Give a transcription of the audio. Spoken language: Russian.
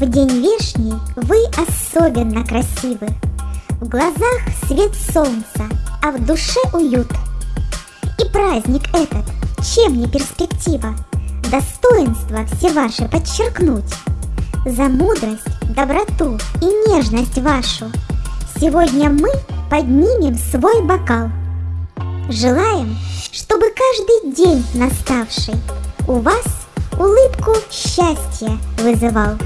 В день вешний вы особенно красивы. В глазах свет солнца, а в душе уют. И праздник этот, чем не перспектива, достоинство все ваши подчеркнуть. За мудрость, доброту и нежность вашу Сегодня мы поднимем свой бокал. Желаем, чтобы каждый день наставший У вас улыбку счастья вызывал.